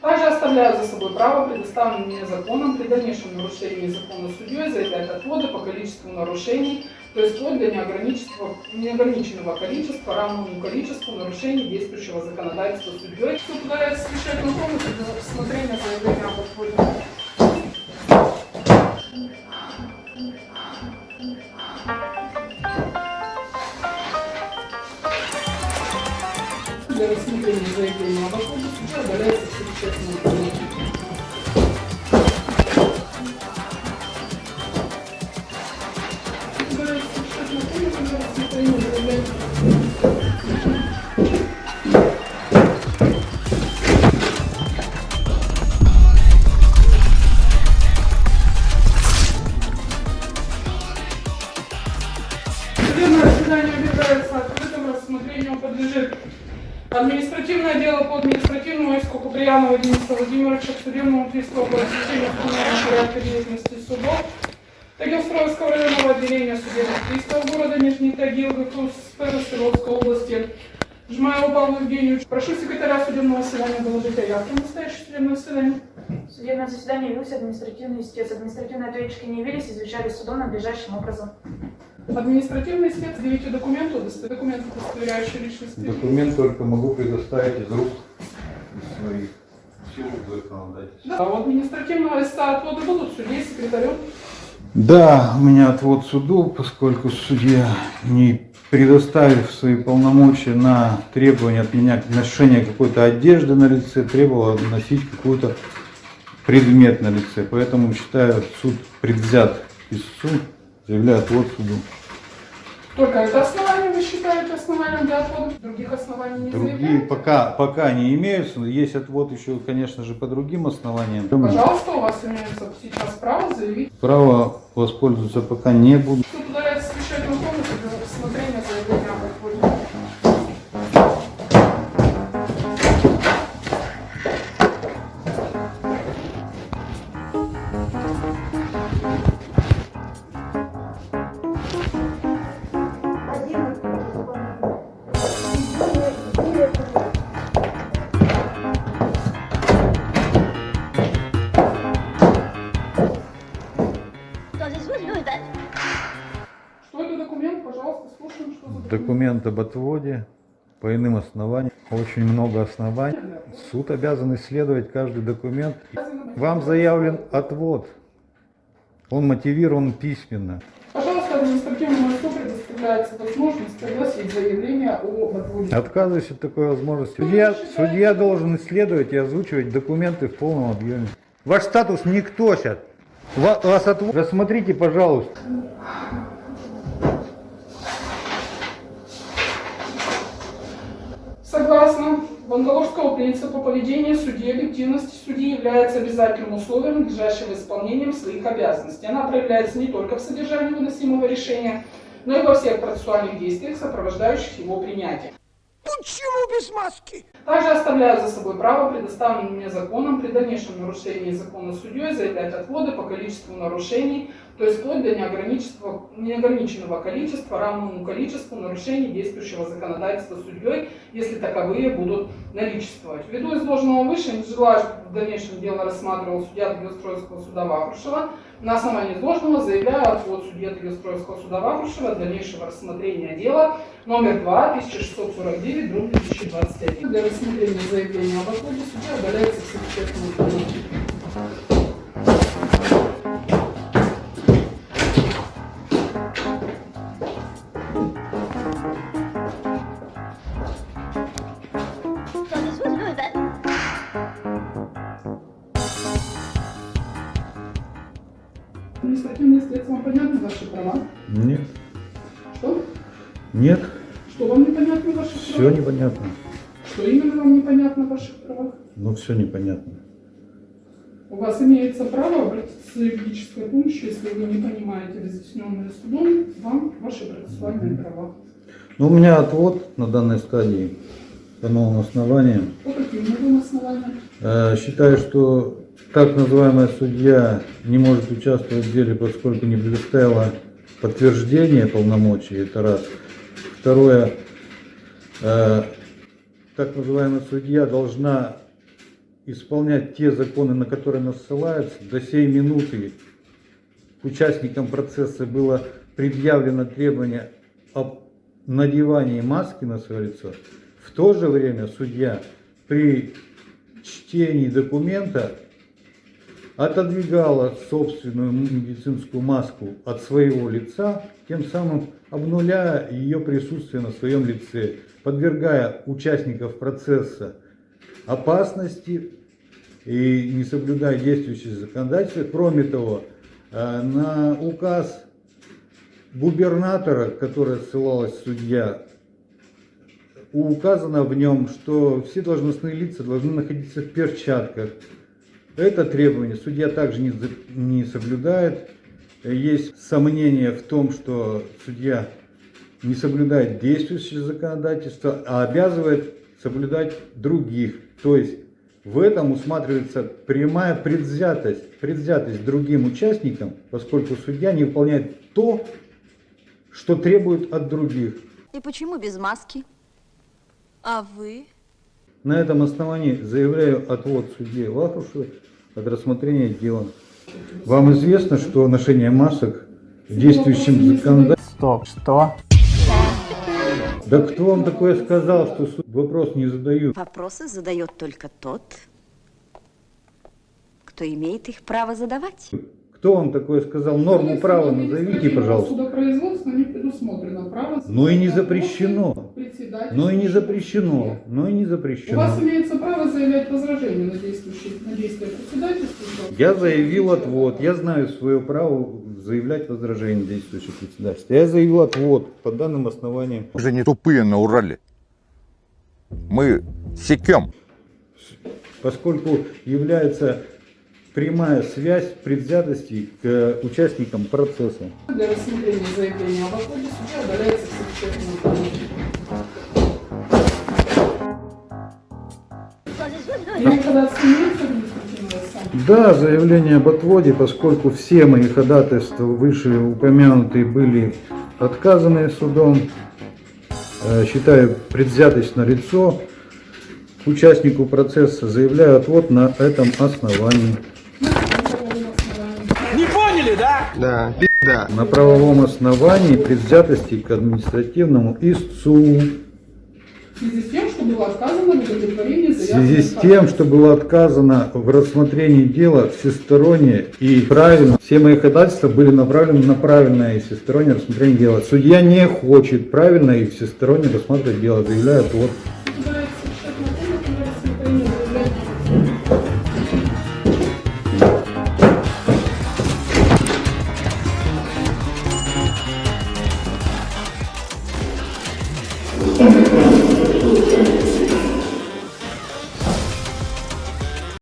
Также оставляю за собой право, предоставленное мне законом, при дальнейшем нарушении закона судьей заявлять отводы по количеству нарушений, то есть вплоть до неограниченного, неограниченного количества, равному количеству нарушений действующего законодательства судьей. Суд удаляется решать на комнату для рассмотрения заявления об отводе. Для рассмотрения заявления об отводе судья удаляется Дениса Владимировича к судебному приставу по обеспечению установленного деятельности судов Тагилстроевского районного отделения судебных приставов города Нижний Тагил, Свердловской области. Жмаеву Павлу Евгеньевичу. Прошу секретаря судебного заседания доложить о явке на настоящее судебное заседание. В судебное заседание явился административный истец. Административные ответчики не явились, извещали судом надлежащим образом. Административный истец, заявите документы, удосто- документы, удостоверяющие личность. Документ только могу предоставить из рук из своих. Да, у административного листа отводы будут судей, секретарю. Да, у меня отвод суду, поскольку судья, не предоставив свои полномочия на требование от меня ношения какой-то одежды на лице, требовала носить какой-то предмет на лице. Поэтому считаю суд предвзят к истцу, заявляю отвод суду. Только это основание вы считаете основанием для отвода? Других оснований не Другие заявляете? пока, пока не имеются, но есть отвод еще, конечно же, по другим основаниям. Пожалуйста, у вас имеется сейчас право заявить. Право воспользоваться пока не буду. Суд Что это документ? Пожалуйста, слушаем, что за документ. Документ об отводе по иным основаниям. Очень много оснований. Суд обязан исследовать каждый документ. Вам заявлен отвод. Он мотивирован письменно. Пожалуйста, административному лицу предоставляется возможность огласить заявление об отводе. Отказываюсь от такой возможности. Судья, судья должен исследовать и озвучивать документы в полном объеме. Ваш статус никто сейчас. Ва- Вас отвод... Рассмотрите, пожалуйста. Согласно Бангалорского принципа поведения судьи, объективности судьи является обязательным условием надлежащего исполнением своих обязанностей. Она проявляется не только в содержании выносимого решения, но и во всех процессуальных действиях, сопровождающих его принятие. Почему без маски? Также оставляю за собой право, предоставленное мне законом, при дальнейшем нарушении закона судьей заявлять отводы по количеству нарушений, то есть вплоть до неограниченного, количества, равному количеству нарушений действующего законодательства судьей, если таковые будут наличествовать. Ввиду изложенного выше, не желаю, чтобы в дальнейшем дело рассматривал судья Тагилстроевского суда Вахрушева. На основании изложенного заявляю отвод судья Тагилстроевского суда Вахрушева дальнейшего рассмотрения дела номер 2, 1649, дробь 2021. Рассмотрения заявления об отводе судья удаляется в совещательную комнату. Административное следствие, вам понятны ваши права? Нет. Что? Нет. Что вам непонятно в ваших Все непонятно. Что именно вам непонятно в ваших правах? Ну, все непонятно. У вас имеется право обратиться за юридической помощью, если вы не понимаете разъясненное судом, вам ваши процессуальные права. Ну, у меня отвод на данной стадии по новым основаниям. По каким новым основаниям? Э, Считаю, что так называемая судья не может участвовать в деле, поскольку не предоставила подтверждение полномочий, это раз. Второе, э, так называемая судья должна исполнять те законы, на которые нас ссылаются. До сей минуты участникам процесса было предъявлено требование об надевании маски на свое лицо. В то же время судья при чтении документа отодвигала собственную медицинскую маску от своего лица, тем самым обнуляя ее присутствие на своем лице, подвергая участников процесса опасности и не соблюдая действующее законодательство. Кроме того, э, на указ губернатора, который ссылалась судья, указано в нем, что все должностные лица должны находиться в перчатках. Это требование судья также не, не соблюдает. Есть сомнения в том, что судья не соблюдает действующее законодательство, а обязывает соблюдать других. То есть в этом усматривается прямая предвзятость, предвзятость другим участникам, поскольку судья не выполняет то, что требует от других. И почему без маски? А вы? На этом основании заявляю отвод судье Лахушевой от рассмотрения дела. Вам известно, что ношение масок в действующем законодательстве... Стоп, что? Да кто вам такое сказал, что суд вопрос не задают? Вопросы задает только тот, кто имеет их право задавать. Кто вам такое сказал? Норму права назовите, пожалуйста. Судопроизводство не предусмотрено право. Но и не запрещено. Председатель. Но и не запрещено. Но и не У вас запрещено. имеется право заявлять возражение на, действующие, на действия председательства. Я заявил отвод. Я знаю свое право заявлять возражение действующих председательств. Я заявил отвод по данным основаниям. Мы же не тупые на Урале. Мы секем. поскольку является прямая связь предвзятости к э, участникам процесса. Для рассмотрения заявления об отводе судья удаляется в совещательном Да, заявление об отводе, поскольку все мои ходатайства вышеупомянутые были отказаны судом, э, считаю предвзятость на лицо участнику процесса, заявляю отвод на этом основании. Не поняли, да? На правовом основании предвзятости к административному истцу. В связи с тем, что было отказано в удовлетворении В связи с тем, что было отказано в рассмотрении дела всесторонне и правильно, все мои ходатайства были направлены на правильное и всестороннее рассмотрение дела. Судья не хочет правильно и всесторонне рассматривать дело, заявляет вот.